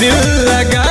दिल लगा